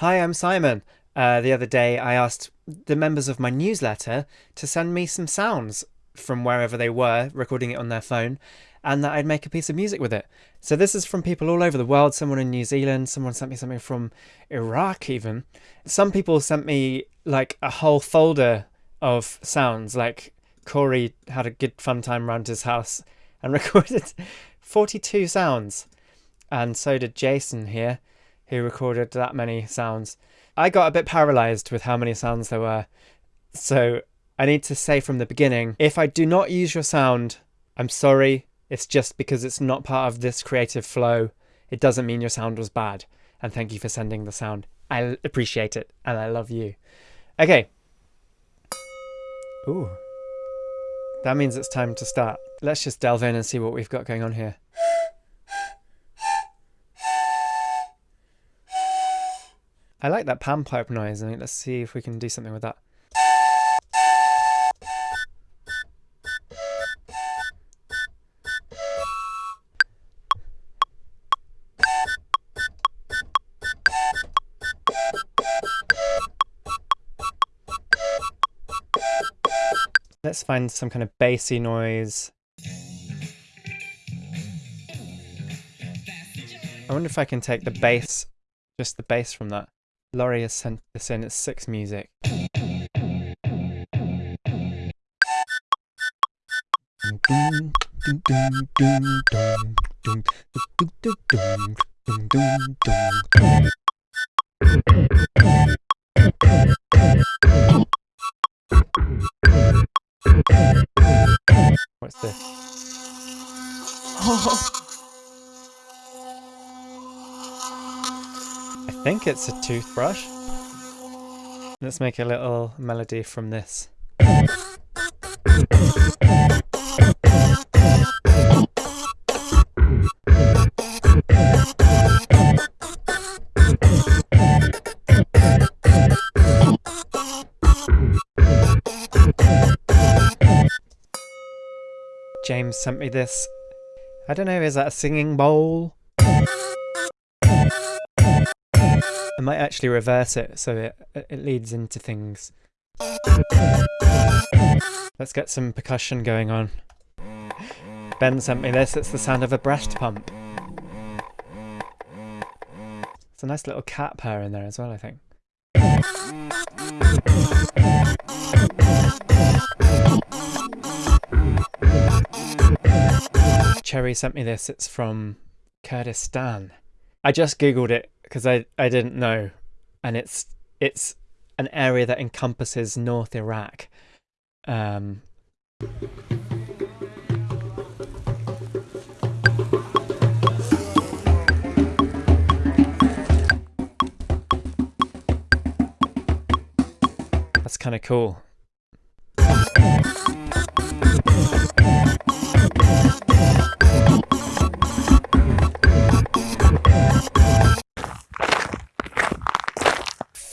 Hi, I'm Simon. Uh, the other day, I asked the members of my newsletter to send me some sounds from wherever they were, recording it on their phone, and that I'd make a piece of music with it. So this is from people all over the world. Someone in New Zealand, someone sent me something from Iraq, even. Some people sent me like a whole folder of sounds. Like Corey had a good fun time around his house and recorded 42 sounds. And so did Jason here, who recorded that many sounds. I got a bit paralyzed with how many sounds there were. So I need to say from the beginning if I do not use your sound, I'm sorry. It's just because it's not part of this creative flow. It doesn't mean your sound was bad. And thank you for sending the sound. I appreciate it and I love you. Okay. Ooh. That means it's time to start. Let's just delve in and see what we've got going on here. I like that pan pipe noise. I let's see if we can do something with that. Let's find some kind of bassy noise. I wonder if I can take the bass, just the bass from that. Laurie has sent this in, it's six music. What's this? Oh. Think it's a toothbrush. Let's make a little melody from this. James sent me this. I don't know, is that a singing bowl? Might actually reverse it so it, it leads into things. Let's get some percussion going on. Ben sent me this, it's the sound of a breast pump. It's a nice little cat purr in there as well, I think. Cherry sent me this, it's from Kurdistan. I just googled it because I, I didn't know and it's it's an area that encompasses North Iraq. Um, that's kind of cool.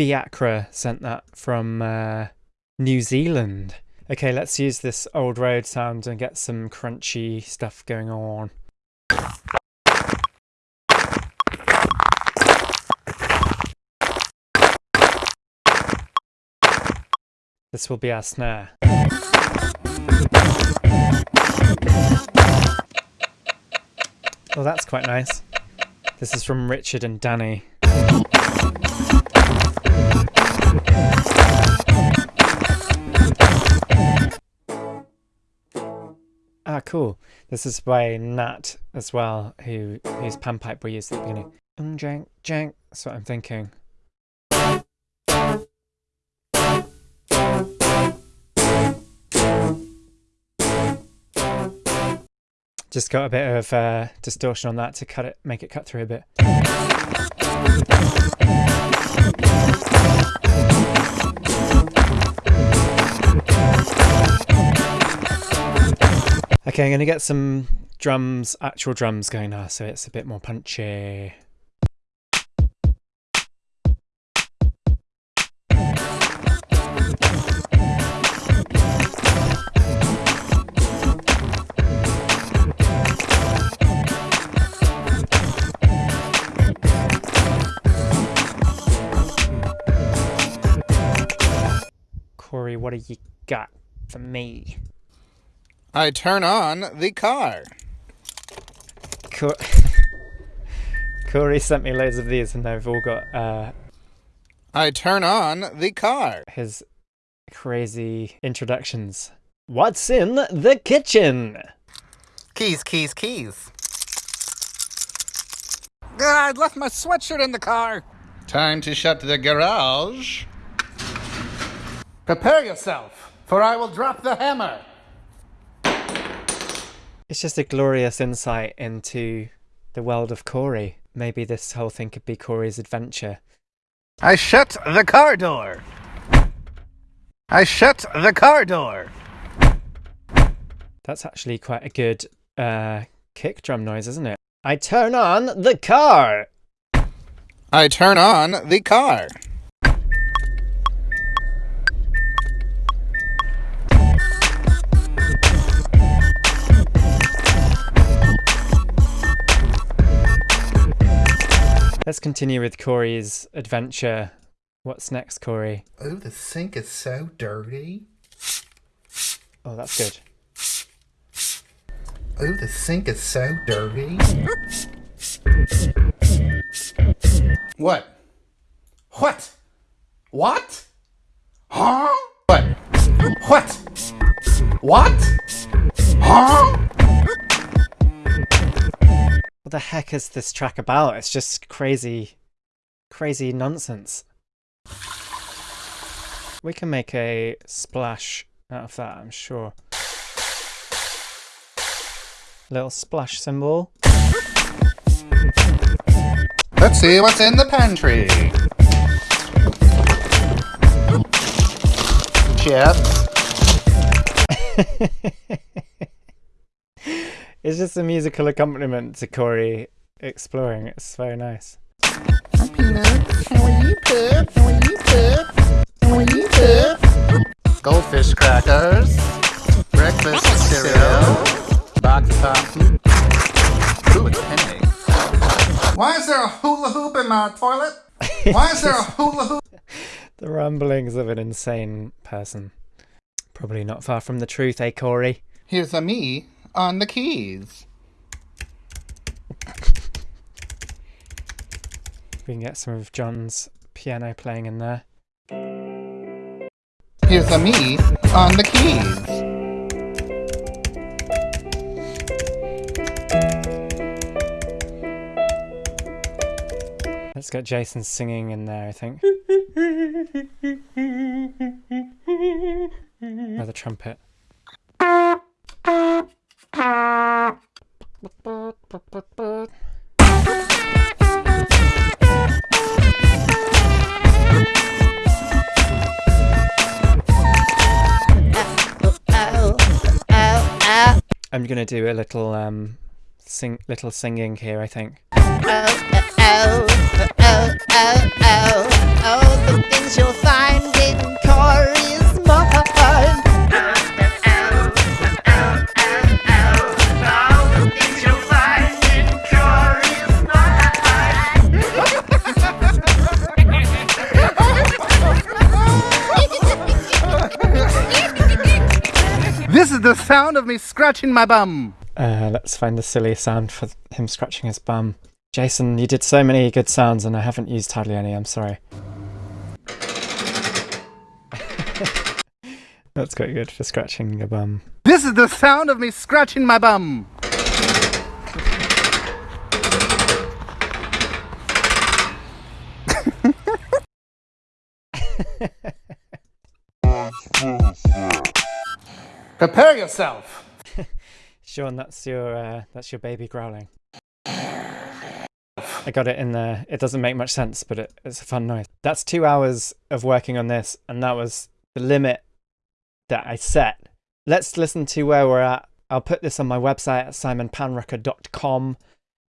Fiacra sent that from uh, New Zealand. Okay, let's use this old road sound and get some crunchy stuff going on. This will be our snare. Oh, that's quite nice. This is from Richard and Danny. Ah, cool. This is by Nat as well, who whose panpipe we used at the beginning. Um, jank, jank. That's what I'm thinking. Just got a bit of uh, distortion on that to cut it, make it cut through a bit. Okay, I'm going to get some drums, actual drums going now, so it's a bit more punchy. Corey, what do you got for me? I turn on the car. Cor- Corey sent me loads of these, and they've all got uh, I turn on the car. his crazy introductions. What's in the kitchen? Keys, keys, keys. Ah, I left my sweatshirt in the car. Time to shut the garage. Prepare yourself, for I will drop the hammer. It's just a glorious insight into the world of Corey. Maybe this whole thing could be Corey's adventure. I shut the car door. I shut the car door. That's actually quite a good uh, kick drum noise, isn't it? I turn on the car. I turn on the car. Let's continue with Corey's adventure. What's next, Corey? Oh, the sink is so dirty. Oh, that's good. Oh, the sink is so dirty. What? What? What? Huh? What? What? What? Huh? What the heck is this track about? It's just crazy, crazy nonsense. We can make a splash out of that, I'm sure. Little splash symbol. Let's see what's in the pantry. Chips. it's just a musical accompaniment to Corey exploring. It's very nice. Peanuts. How are you, Pip? How are you, Pip? How are you, Pip? Goldfish crackers. Breakfast cereal. Box of Thompson. Ooh, it's penny. Why is there a hula hoop in my toilet? Why is there a hula hoop? The ramblings of an insane person. Probably not far from the truth, eh, Corey? Here's a me on the keys. We can get some of John's piano playing in there. Here's a me on the keys. Let's get Jason singing in there, I think. Or the trumpet. I'm gonna do a little um sing little singing here, I think. oh, oh, oh, oh, oh, oh, the things you'll find sound of me scratching my bum. Uh, let's find the silly sound for him scratching his bum. Jason, you did so many good sounds and I haven't used hardly any, I'm sorry. That's quite good for scratching a bum. This is the sound of me scratching my bum. Prepare yourself. Sean, that's your uh, that's your baby growling. I got it in there. It doesn't make much sense, but it, it's a fun noise. That's two hours of working on this, and that was the limit that I set. Let's listen to where we're at. I'll put this on my website at simonpanrucker.com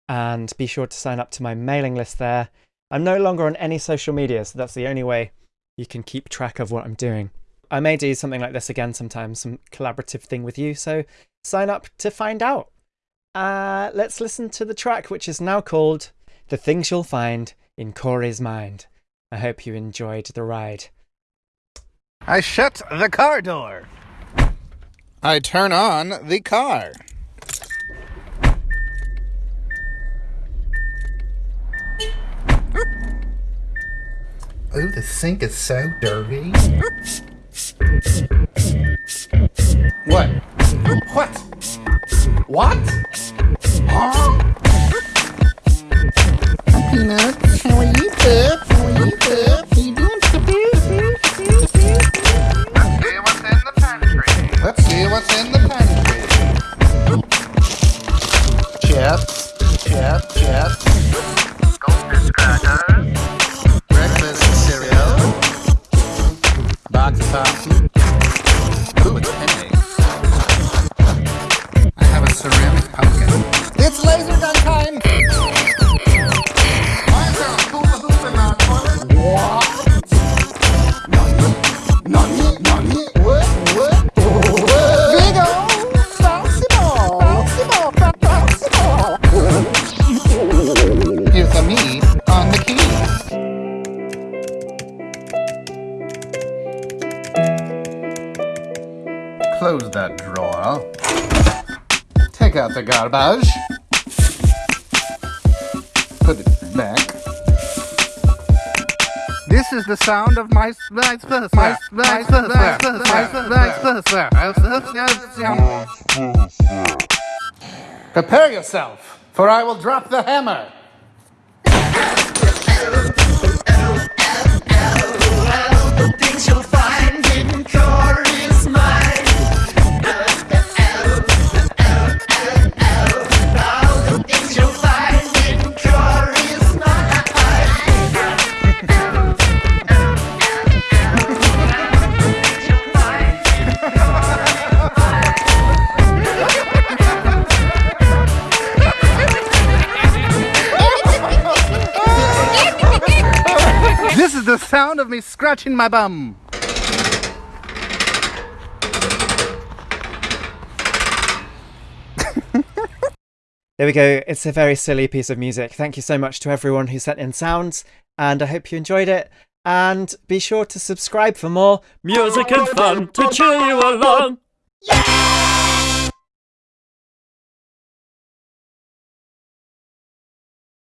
and be sure to sign up to my mailing list there. I'm no longer on any social media, so that's the only way you can keep track of what I'm doing. I may do something like this again sometime, some collaborative thing with you, so sign up to find out. Uh, let's listen to the track, which is now called The Things You'll Find in Corey's Mind. I hope you enjoyed the ride. I shut the car door. I turn on the car. Oh, the sink is so dirty. Sí, sí, sí. Out the garbage. Put it back. This is the sound of my my my my my Prepare yourself, for I will drop the hammer. Scratching my bum. There we go. It's a very silly piece of music. Thank you so much to everyone who sent in sounds, and I hope you enjoyed it. And be sure to subscribe for more Music and fun to cheer you along. Yeah!